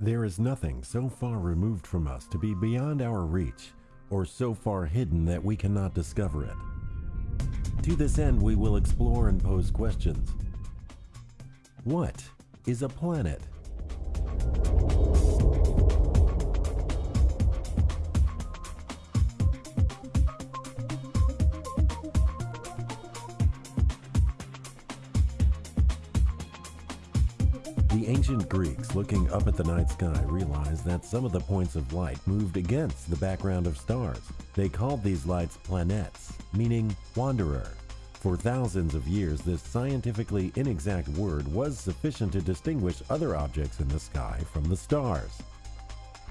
There is nothing so far removed from us to be beyond our reach, or so far hidden that we cannot discover it. To this end, we will explore and pose questions. What is a planet? The ancient Greeks, looking up at the night sky, realized that some of the points of light moved against the background of stars. They called these lights planets, meaning wanderer. For thousands of years, this scientifically inexact word was sufficient to distinguish other objects in the sky from the stars.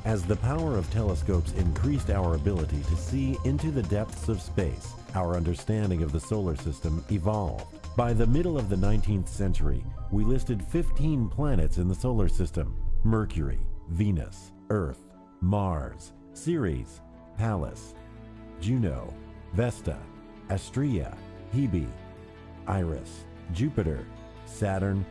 As the power of telescopes increased our ability to see into the depths of space, our understanding of the solar system evolved. By the middle of the 19th century, we listed 15 planets in the solar system Mercury, Venus, Earth, Mars, Ceres, Pallas, Juno, Vesta, Astraea, Hebe, Iris, Jupiter, Saturn,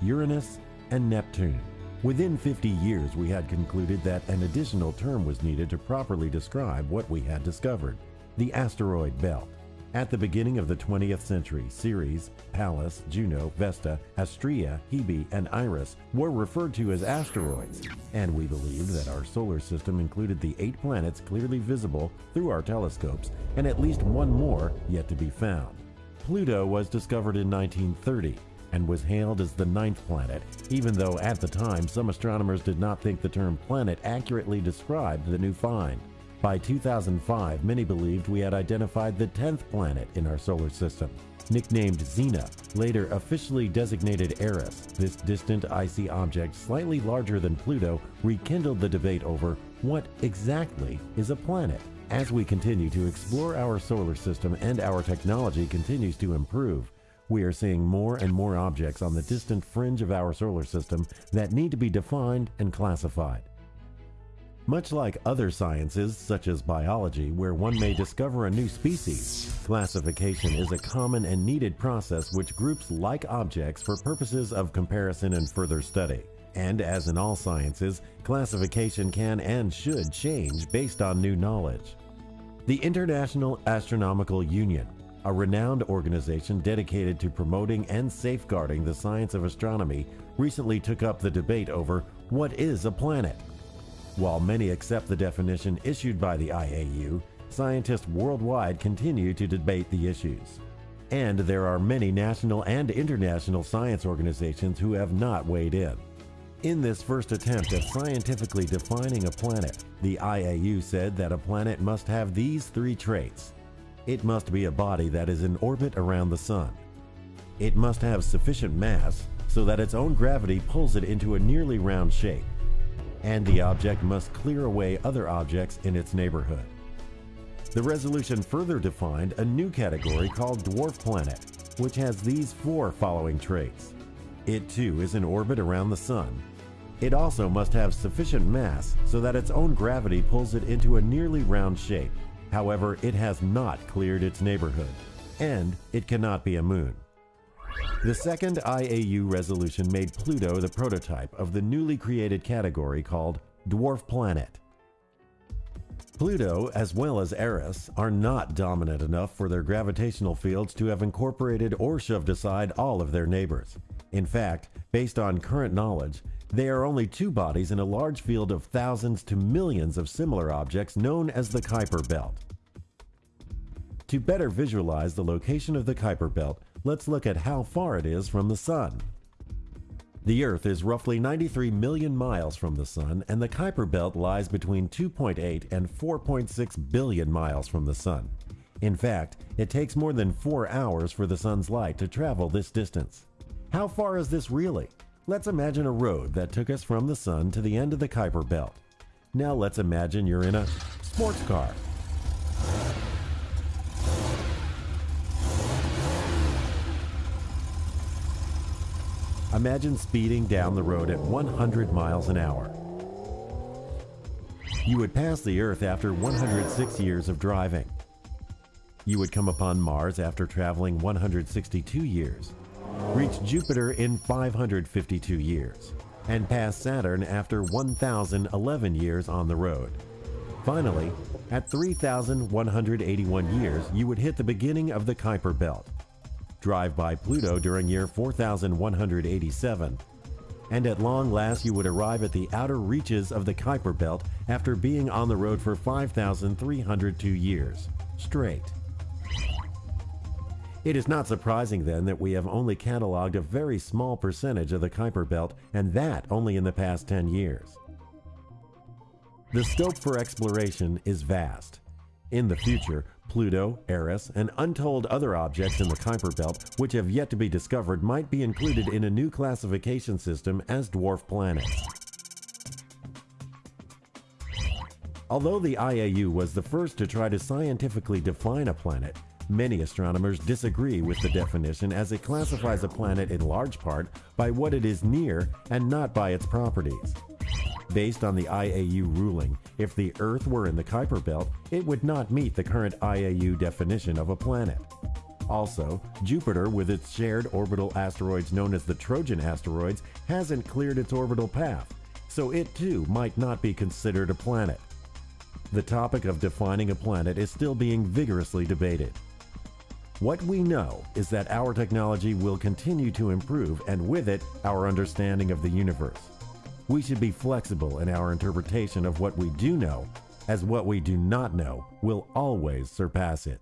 Uranus, and Neptune. Within 50 years, we had concluded that an additional term was needed to properly describe what we had discovered the asteroid belt. At the beginning of the 20th century, Ceres, Pallas, Juno, Vesta, Astraea, Hebe, and Iris were referred to as asteroids, and we believed that our solar system included the eight planets clearly visible through our telescopes and at least one more yet to be found. Pluto was discovered in 1930 and was hailed as the ninth planet, even though at the time some astronomers did not think the term planet accurately described the new find. By 2005, many believed we had identified the 10th planet in our solar system. Nicknamed Xena, later officially designated Eris, this distant icy object slightly larger than Pluto rekindled the debate over what exactly is a planet. As we continue to explore our solar system and our technology continues to improve, we are seeing more and more objects on the distant fringe of our solar system that need to be defined and classified. Much like other sciences, such as biology, where one may discover a new species, classification is a common and needed process which groups like objects for purposes of comparison and further study. And as in all sciences, classification can and should change based on new knowledge. The International Astronomical Union, a renowned organization dedicated to promoting and safeguarding the science of astronomy, recently took up the debate over what is a planet. While many accept the definition issued by the IAU, scientists worldwide continue to debate the issues. And there are many national and international science organizations who have not weighed in. In this first attempt at scientifically defining a planet, the IAU said that a planet must have these three traits. It must be a body that is in orbit around the Sun. It must have sufficient mass so that its own gravity pulls it into a nearly round shape and the object must clear away other objects in its neighborhood. The resolution further defined a new category called dwarf planet, which has these four following traits. It too is in orbit around the Sun. It also must have sufficient mass so that its own gravity pulls it into a nearly round shape. However, it has not cleared its neighborhood. And it cannot be a moon. The second IAU resolution made Pluto the prototype of the newly created category called Dwarf Planet. Pluto, as well as Eris, are not dominant enough for their gravitational fields to have incorporated or shoved aside all of their neighbors. In fact, based on current knowledge, they are only two bodies in a large field of thousands to millions of similar objects known as the Kuiper Belt. To better visualize the location of the Kuiper Belt, let's look at how far it is from the Sun. The Earth is roughly 93 million miles from the Sun, and the Kuiper Belt lies between 2.8 and 4.6 billion miles from the Sun. In fact, it takes more than four hours for the Sun's light to travel this distance. How far is this really? Let's imagine a road that took us from the Sun to the end of the Kuiper Belt. Now let's imagine you're in a sports car Imagine speeding down the road at 100 miles an hour. You would pass the Earth after 106 years of driving. You would come upon Mars after traveling 162 years, reach Jupiter in 552 years, and pass Saturn after 1,011 years on the road. Finally, at 3,181 years, you would hit the beginning of the Kuiper Belt. Drive by Pluto during year 4,187, and at long last you would arrive at the outer reaches of the Kuiper Belt after being on the road for 5,302 years, straight. It is not surprising then that we have only cataloged a very small percentage of the Kuiper Belt, and that only in the past 10 years. The scope for exploration is vast. In the future, Pluto, Eris, and untold other objects in the Kuiper Belt which have yet to be discovered might be included in a new classification system as dwarf planets. Although the IAU was the first to try to scientifically define a planet, Many astronomers disagree with the definition as it classifies a planet in large part by what it is near and not by its properties. Based on the IAU ruling, if the Earth were in the Kuiper Belt, it would not meet the current IAU definition of a planet. Also, Jupiter, with its shared orbital asteroids known as the Trojan asteroids, hasn't cleared its orbital path, so it too might not be considered a planet. The topic of defining a planet is still being vigorously debated. What we know is that our technology will continue to improve and with it, our understanding of the universe we should be flexible in our interpretation of what we do know, as what we do not know will always surpass it.